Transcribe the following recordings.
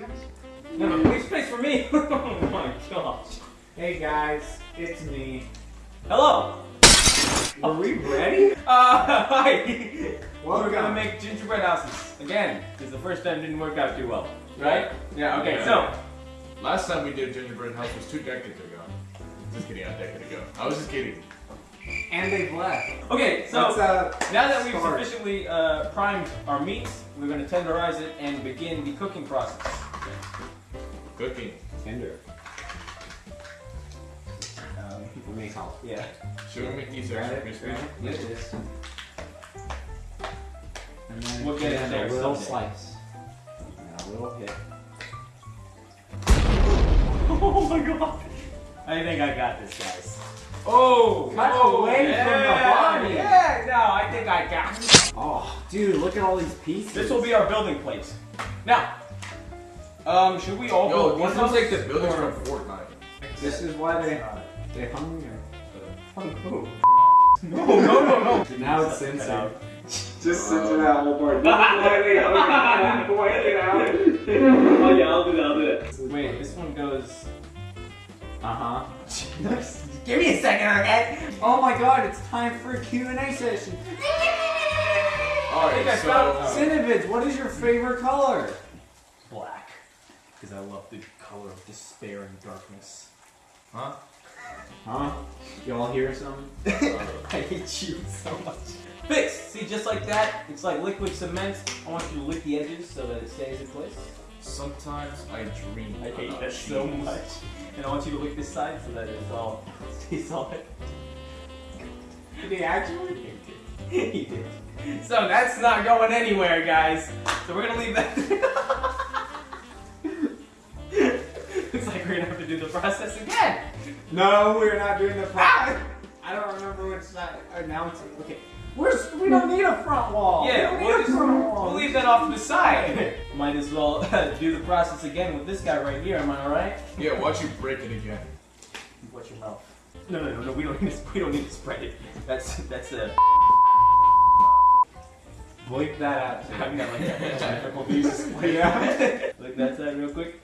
guys? No, no, leave space for me. oh my gosh. Hey guys, it's me. Hello. Are we ready? Uh, hi. Welcome. We're gonna make gingerbread houses again because the first time didn't work out too well, right? Yeah. Okay. Yeah. So Last time we did gingerbread house was two decades ago. Just kidding, a decade ago. I was just kidding. And they've left. okay. So uh, now that we've start. sufficiently uh, primed our meats, we're gonna tenderize it and begin the cooking process. Cooking. Tender. Um, for me, how? Yeah. Should we make these extra it, crispy? grab it, this. And then We'll get there a little slice. And a little hit. oh my god. I think I got this, guys. Oh, Cut oh, away from the yeah, body. Yeah, no, I think I got it. Oh, dude, look at all these pieces. This will be our building place. Now, um, should we all Yo, build these one looks house? like the buildings or- from Fortnite. This is why they they hung me. Oh, no, no, no, no. Now it's Cut censored. out. Just censor that whole part. wait, wait, okay, point it out. Oh yeah, I'll do that. I'll do that. Wait, this one goes. Uh huh. Give me a second, okay? Oh my god, it's time for a Q&A session. Alright, I so. found- Cinevids, what is your favorite color? Black, because I love the color of despair and darkness. Huh? Huh? Y'all hear something? I hate you so much. Fix! See, just like that, it's like liquid cement. I want you to lick the edges so that it stays in place. Sometimes I dream. I hate about that so much. And I want you to lick this side so that it's all stays solid. Did he actually? he did. So that's not going anywhere, guys. So we're gonna leave that. Do the process again. No, we're not doing the process. I don't remember which side. Uh, now it's okay. We're, we don't need a front wall. Yeah, we don't we'll, need just, a front wall. we'll leave that off to the side. Might as well do the process again with this guy right here. Am I alright? Yeah, watch you break it again. Watch your mouth. No, no, no, no. We don't need to. We don't need to spread it. That's that's a. Bleep that out. too. I've got like a technical views. Yeah. Look that side real quick.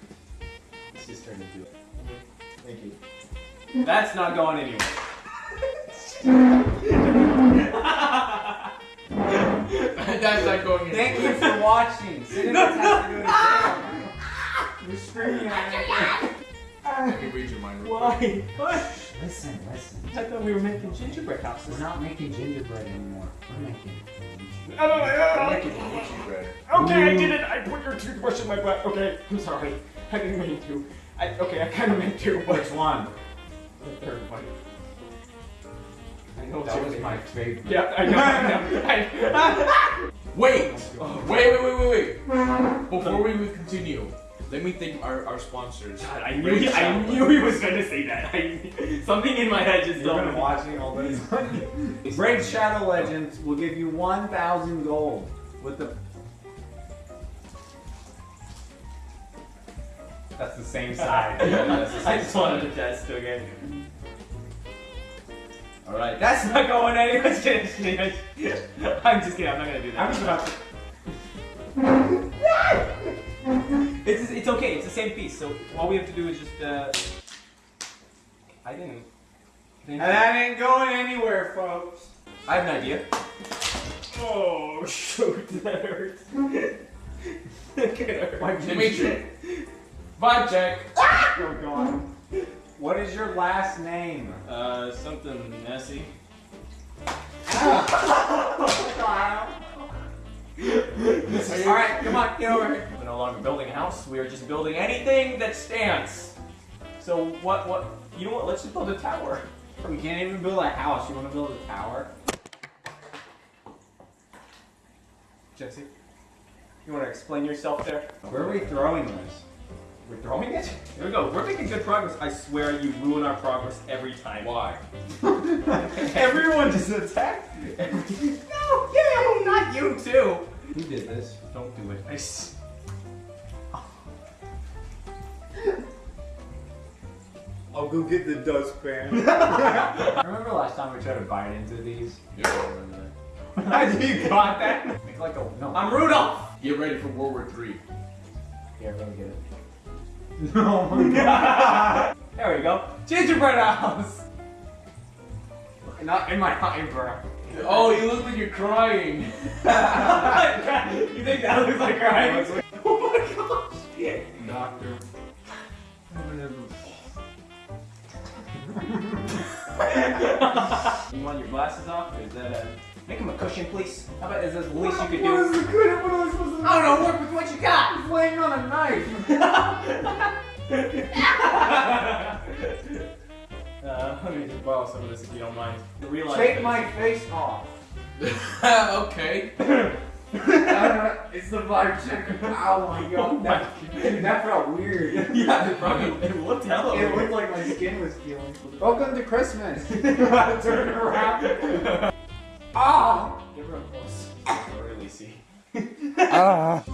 Let's just turn into it. Thank you. That's not going anywhere. That's not going in. Thank you for watching. Cinevids has to go to jail. You're screaming at me. Let me read your mind real. Why? What? Listen, listen. I thought we were making gingerbread houses. We're not making gingerbread anymore. We're making. I don't know. I'm making gingerbread. Okay, I did it. I put your toothbrush in my butt. Okay, I'm sorry. I didn't mean to. I, okay, I kind of meant to, but Which one? the third one. I know it's That was my favorite. Yeah, I know. I know. I, Wait! Wait, wait, wait, wait, wait. Before we continue, let me thank our, our sponsors. God, I knew he, I knew he was gonna say that. I, something in my head just You've told been me. watching all this. Brave Shadow Legends will give you 1,000 gold with the. That's the same side. I just wanted to test again. Alright, that's not going anywhere. I'm just kidding. I'm just kidding. I'm not gonna do that. I'm just about to. It's, it's okay. It's the same piece. So all we have to do is just. Uh, I didn't. And that ain't going anywhere, folks. I have an idea. Oh shoot, that hurts. that could hurt. Dimitri. Vibe check. Oh, God. What is your last name? Uh, something messy. Alright, come on, get over here. We're no longer building a house. We are just building anything that stands. So what? What? You know what? Let's just build a tower. You can't even build a house. You want to build a tower? Jesse, you want to explain yourself there? Where are we throwing this? We're throwing it. Here we go. We're making good progress. I swear you ruin our progress every time. Why? Everyone just attacked me. No, you, not you too. Who did this? Don't do it. I s- I'll go get the dustpan. Remember last time we tried to bite into these? Yeah, I remember that. you got that? Make like a no. I'm Rudolph. Get ready for World War Three. Here, let me get it. Oh my god. There we go. Gingerbread house. Not in my eyebrow. Oh, you look like you're crying. you think that looks like crying? glasses is that a... Make him a cushion, please. How about is this the least you could What is do? the good? What am I supposed to do? I don't know. Work with what you got. He's laying on a knife. uh, let me just borrow some of this if you don't mind. The Take my face off. okay. Uh, it's the vibe checker. Oh my god. That, dude, that felt weird. yeah, it probably it looked hella It weird. looked like my skin was peeling. Welcome to Christmas. Turn it around. Ah! Get real close. I can really see. Ah!